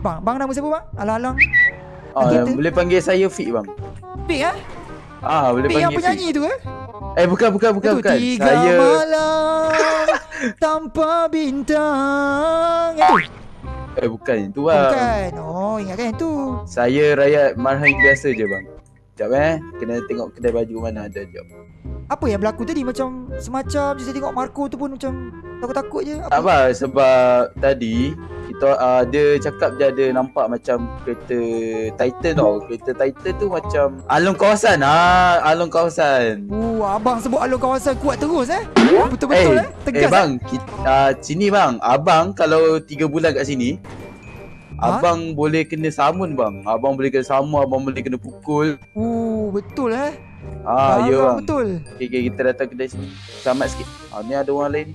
Bang, bang nama siapa bang? Alang-alang. Ah, Kita- boleh panggil saya Fik bang. Pik ah? Ah, boleh yang panggil penyanyi Fik. tu eh? Eh bukan bukan bukan Itu bukan. tiga Saya malam tanpa bintang. Itu. eh bukan itu bang. bukan. Oh, ingat kan itu. Saya rakyat marhain biasa je bang. Sekejap eh. Kena tengok kedai baju mana ada jap. Apa yang berlaku tadi macam semacam je saya tengok Marco tu pun macam takut-takut je. Apa sebab tadi kita uh, dia cakap dia ada nampak macam kereta Titan tau. Kereta Titan tu macam alung kawasan ah, alung kawasan. Uh, abang sebut alur kawasan kuat terus eh. Betul-betul eh. eh Tegas bang, kita, uh, sini bang. Abang kalau 3 bulan kat sini Ha? Abang boleh kena samun bang. Abang boleh kena samun, abang boleh kena pukul. eh. Uh, betul eh. Ah, ya Barang bang. Betul. Okay, okay, kita datang kedai sini. Selamat sikit. Ah, ni ada orang lain ni.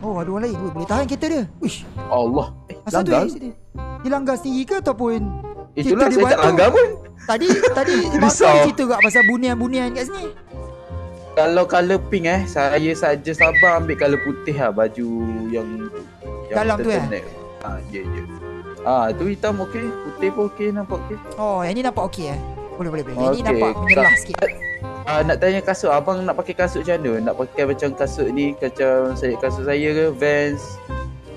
Oh, ada orang lain. Ui, boleh tahan kereta dia. Wish. Allah. Eh, Asal tu langgar. eh, dia, langgar sendiri ke ataupun Itulah dia saya tak tu. langgar pun. tadi tadi. Marco cerita kat pasal bunian-bunian kat sini. Kalau colour pink eh, saya saja sabar ambil colour putih lah baju yang yang Dalam tu, eh? Ah, ya ya. Ah, tu hitam okey, putih pun okey nampak okey. Oh, yang ni nampak okey eh. Boleh boleh boleh. Yang ni Okey, nampak menyelah sikit. Ah, nak tanya kasut, abang nak pakai kasut macam mana? Nak pakai macam kasut ni, macam saya kasut saya ke, Vans,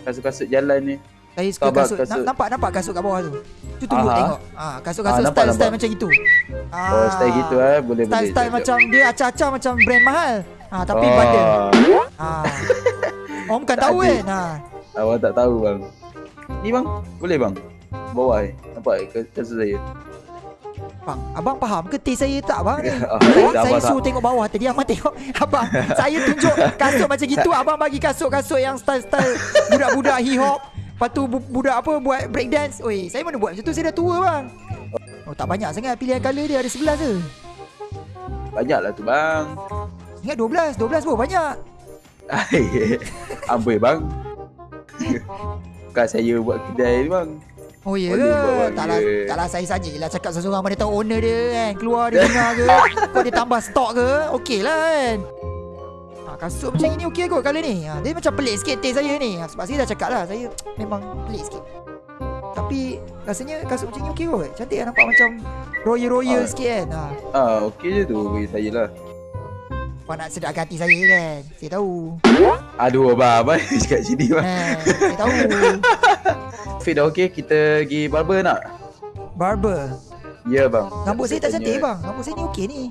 kasut-kasut jalan ni. Saya suka kasut. kasut. Na- Nampak nampak kasut kat bawah tu. Tu tunggu Aha. tengok. Ah, kasut-kasut Ah, nampak, style-style nampak. macam itu. Ah. Oh, style gitu eh, boleh boleh. Style-style Jap, macam dia acah-acah macam brand mahal. Ah, tapi oh. bundle. Ah. Om kan tahu ada. kan. Ah. Abang tak tahu bang. Ni bang, boleh bang? Bawah eh. Nampak eh, kas- kasut saya. Bang, abang faham ke taste saya tak bang ni? Ah, Saya, tak saya apa, tak. suruh tengok bawah. Tadi Abang tengok Abang Saya tunjuk kasut macam gitu. Abang bagi kasut-kasut yang style-style Budak-budak hip hop Lepas tu bu- budak apa buat break dance Oi, saya mana buat macam tu? Saya dah tua bang Oh tak banyak sangat pilihan colour dia. Ada 11 je Banyak lah tu bang. Ingat 12 12 pun banyak. Amboi bang. Bukan saya buat kedai ni bang. Oh ya ke? bang, Taklah, taklah saya saja lah cakap seorang-seorang Mana tahu owner dia kan? Keluar dia dengar ke? Kau dia tambah stok ke? Okey lah kan? Ha, Kasut macam ini okey kot colour ni. Ha, Dia macam pelik sikit taste saya ni. Ha, Sebab saya dah cakap lah Saya memang pelik sikit. Tapi rasanya kasut macam ni okey kot. Cantik lah nampak macam Royal-royal Ah. sikit kan? Ha. Ah, okey je tu bagi saya lah. Kau nak sedapkan hati saya kan? Saya tahu. Aduh abang, abang cakap sini bang. ha, Saya tahu Fit dah okey, kita pergi barber nak? Barber Ya bang. Rambut saya tak cantik bang Rambut saya ni okey ni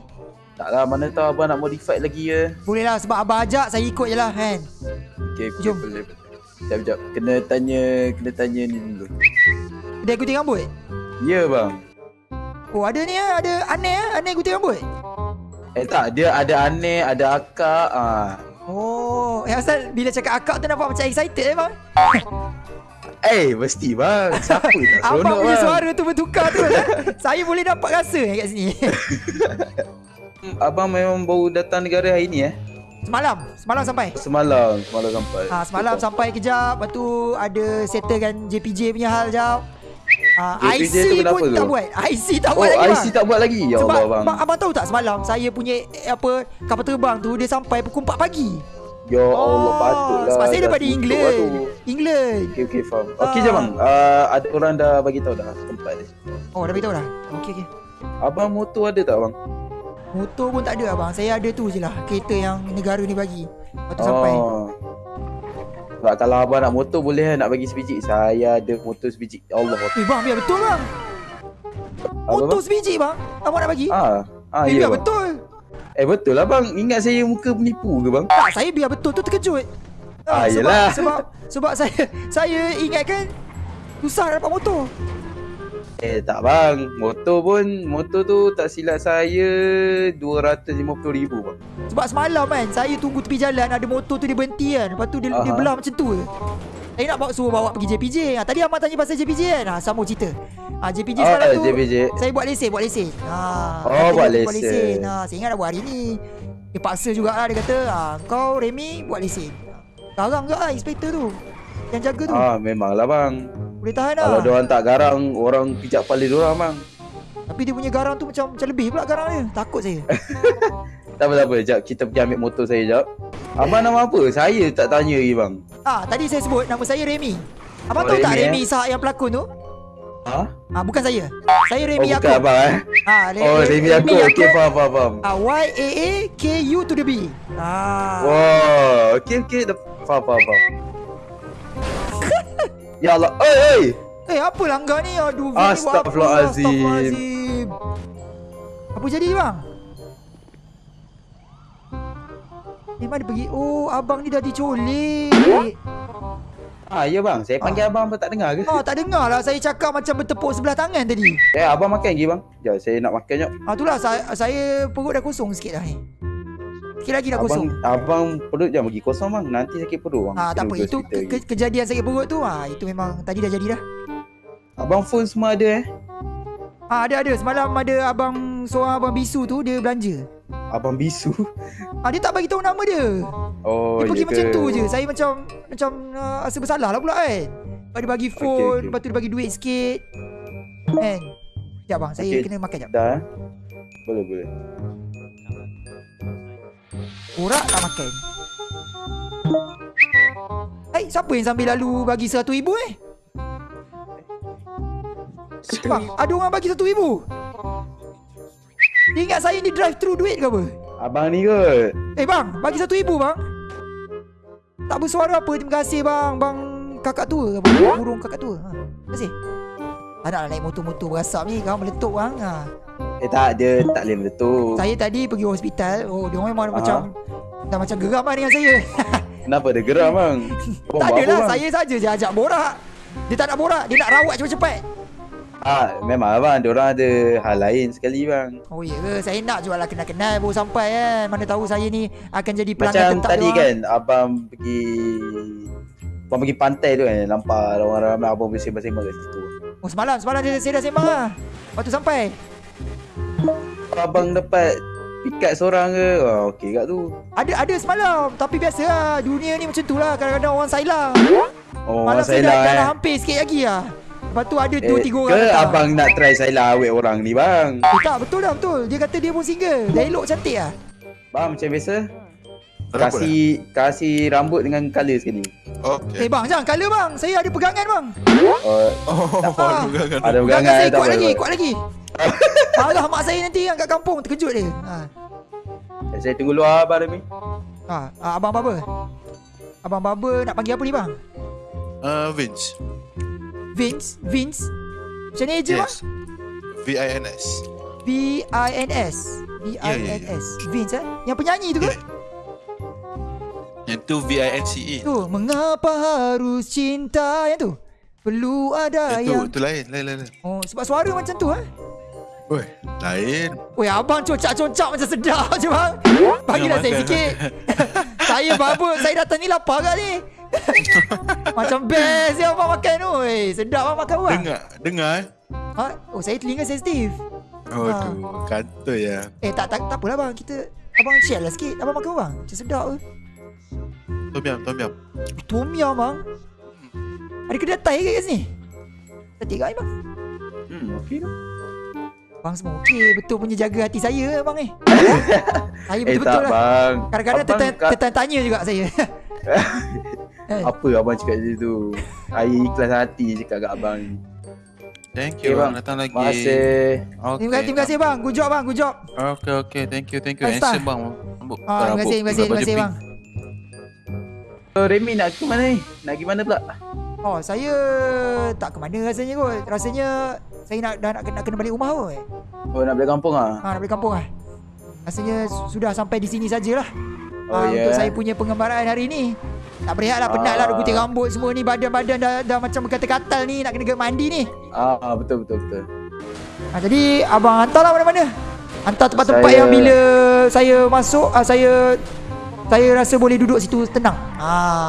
Tak lah, mana tahu abang nak modify lagi ya. Boleh lah sebab abang ajak Saya ikut je lah kan Okey, Jom. boleh. boleh. Sekejap, sekejap. Kena tanya, kena tanya ni dulu. Dia gunting rambut Ya bang. Oh ada ni ah, ada aneh ah, aneh gunting rambut. Eh tak, dia ada aneh, ada akak. Ah. Oh, yang asal bila cakap akak tu nampak macam excited eh bang. Eh, mesti bang. Siapa tak Abang seronok punya bang? suara tu bertukar tu. eh. Saya boleh dapat rasa eh, kat sini. Abang memang baru datang negara hari ni eh? semalam, semalam sampai. Semalam, semalam sampai. Ha, semalam sampai kejap, lepas tu ada settlekan JPJ punya hal jap. Ha, JPJ IC tu pun tu? tak buat. IC tak Oh, buat lagi IC bang. tak buat lagi? Ya Sebab Allah bang. abang, abang tahu tak semalam saya punya eh, apa kapal terbang tu dia sampai pukul 4 pagi. Ya Allah, patutlah. Sebab saya daripada England. England. Okey, okey, faham. Okey Ah. je bang. Uh, ada orang dah bagi tahu dah tempat dia. Oh, dah beritahu dah. Okey okey. Abang motor ada tak bang? Motor pun tak ada abang. Saya ada tu je lah. Kereta yang negara ni bagi. Lepas tu sampai. Oh. Sebab kalau abang nak motor boleh nak bagi sebiji. Saya ada motor sebiji. Ya Allah. Eh bang, biar betul bang. Apa Motor bang? sebiji bang. Abang nak bagi? Ah, ah eh, ya biar bang. betul. Eh betul lah bang. Ingat saya muka penipu ke bang? Tak, saya biar betul tu terkejut. Ah, sebab, yelah. Sebab sebab saya saya ingatkan susah dapat motor. Eh tak bang. Motor pun motor tu tak silap saya 250,000 bang. Sebab semalam kan saya tunggu tepi jalan ada motor tu dia berhenti kan. Lepas tu dia, dia belah macam tu je. Saya nak bawa suruh bawa pergi JPJ. Ha, tadi abang tanya pasal JPJ kan. Ha, sambung cerita. Ha, JPJ Ah, semalam tu JPJ. saya buat lesen, buat lesen. Ha, Oh, buat dia lesen. Ha, saya ingat nak buat hari ni. Dia paksa jugalah dia kata, ha, kau Remy buat lesen. Garang juga lah inspektor tu. Yang jaga tu. Ah memanglah bang. Boleh tahan lah. Kalau dia orang tak garang, orang pijak kepala dia orang bang. Tapi dia punya garang tu macam macam lebih pula garang dia. Takut saya. Tak apa tak apa, jap kita pergi ambil motor saya jap. Abang nama apa? Saya tak tanya lagi bang. Ah, tadi saya sebut nama saya Remy. Abang Oh, tahu tak Remy, eh? Remy Ishak yang pelakon tu? Ha? Ah bukan saya. Saya Oh, Remy bukan abang eh? Ah, Re- Oh, Re- Remy aku. Okey, faham, faham, faham. Ah, Y A A K U to the B. Ah. Wow, okey, okey. Dah- Faham, faham, faham. ya Allah. Oi, oi. Eh, apa langgar ni? Aduh? Astaghfirullahalazim. Astaghfirullahalazim. Apa jadi bang? Mana pergi? Oh, abang ni dah diculik. Ah, ya bang. Saya panggil abang apa tak dengar ke? Ah, tak dengar lah saya cakap macam bertepuk sebelah tangan tadi. Eh, abang makan lagi bang. Jom, saya nak makan jom. Ah, itulah saya, saya perut dah kosong sikit dah ni. Sikit lagi dah Abang, kosong. abang perut jangan bagi kosong bang. Nanti sakit perut bang. Ah, tak apa. Itu ke- kejadian sakit perut tu. Ah, itu memang tadi dah jadi dah. Abang phone semua ada eh? Ah, ada ada. Semalam ada abang seorang abang bisu tu dia belanja. Abang bisu. Ah, dia tak bagi tahu nama dia. Oh, Dia pergi macam ke? tu je Saya macam Macam uh, Rasa bersalah lah pula kan Lepas dia bagi phone Okey, okey. Lepas tu dia bagi duit sikit Kan Sekejap bang Saya Okey. kena makan sekejap Dah. eh? Boleh, boleh. Borak tak makan Eh siapa yang sambil lalu Bagi seratus ribu eh Bang ada orang bagi satu ribu Dia ingat saya ni drive through duit ke apa? Abang ni kot. Eh bang Bagi satu ribu bang. Tak bersuara apa. Terima kasih bang. Bang kakak tua ke apa Burung kakak tua. Ha. Terima kasih. Tak nak naik motor-motor berasap ni. Kau meletup bang. Ha. Eh tak, dia tak boleh meletup. Saya tadi pergi hospital. Oh dia memang Aha. macam Dah macam geram lah dengan saya. Kenapa dia geram bang? Tak adalah bang? Saya saja je ajak borak. Dia tak nak borak. Dia nak rawat cepat-cepat Ah, memang abang, dia orang ada hal lain sekali bang. Oh ya Saya nak jual lah kenal-kenal Baru sampai kan Mana tahu saya ni Akan jadi pelanggan Macam tetap tadi dia kan, abang pergi Abang pergi pantai tu kan, nampak orang ramai abang bersembang-sembang kat situ. Oh semalam Semalam saya, saya dah sembang lah Lepas tu sampai Abang dapat pikat seorang ke? Oh, okey kat tu. Ada ada semalam Tapi biasa lah Dunia ni macam tu lah Kadang-kadang orang sailang Oh, Malam saya Sailah dah, eh. dah hampir sikit lagi lah Lepas tu ada dua Eh, tiga orang Ke datang. abang nak try Sailah awet orang ni bang? eh, Tak betul dah betul Dia kata dia pun single Dah elok cantik lah Bang macam biasa. Berapa Kasih kasih rambut dengan colour sekali. Okay. Eh bang jangan kala bang Saya ada pegangan bang Oh, Oh, Ah. aduh, gangan. ada Pegangan pegangan saya tak kuat apa, lagi apa. Kuat lagi Marah mak saya nanti yang kat kampung Terkejut dia ha. Saya tunggu luar abang Remy. Ha. Abang Baba Abang Baba nak panggil apa ni bang Uh, Vince. Vince Vince Macam ni je Yes. V-I-N-S. V-I-N-S Ya, V-I-N-S Vince eh Yang penyanyi tu ke Yeah. Yang tu V-I-N-C-E. Tu Mengapa harus cinta Yang tu Perlu ada Yang tu, yang tu lain, lain, lain. lain. Oh sebab suara macam tu eh Oi, lain. Weh abang cocak-cocak macam sedap je bang Bagilah saya sikit Saya baba Saya datang ni lapar kat ni Macam best je abang makan tu Weh sedap abang makan bang Dengar, dengar eh. ha? Oh saya telinga sensitif Oh, Ah. tu. Kata ya. Eh tak tak tak apalah bang Kita Abang share lah sikit Abang makan bang Macam sedap ke Tom yum, tom yum. Tom bang Ada kedai Thai ke kat sini Cantik kat bang Hmm, okey tu. Bang semua okey Betul punya jaga hati saya bang eh Saya Eh betul-betul tak lah bang. Kadang-kadang tertanya, tertanya juga saya eh, Apa abang cakap macam tu? Air ikhlas hati cakap kat abang ni. Thank Okay, you, bang. bang. Datang lagi. Terima kasih. Okay. Terima kasih, terima kasih bang Good job bang Good job Okay, okay. Thank you, thank you. Handsome, bang. Rambut. ah, Terima kasih, terima kasih, terima kasih bang So, Remy nak ke mana ni? Nak pergi mana pula? Oh saya tak ke mana rasanya kot Rasanya saya nak dah nak, nak kena balik rumah kot Oh, nak balik kampung ah? ha, Nak balik kampung lah Rasanya su- sudah sampai di sini sajalah Oh, Ah, ya. Untuk saya punya pengembaraan hari ni Tak berehat lah penat lah Ah. Gunting rambut semua ni Badan-badan dah, dah macam berkatal-katal ni Nak kena ke mandi ni Ah, betul betul betul. ha, Jadi abang hantarlah mana-mana Hantar tempat-tempat Saya- yang bila saya masuk ah, Saya saya rasa boleh duduk situ tenang ah.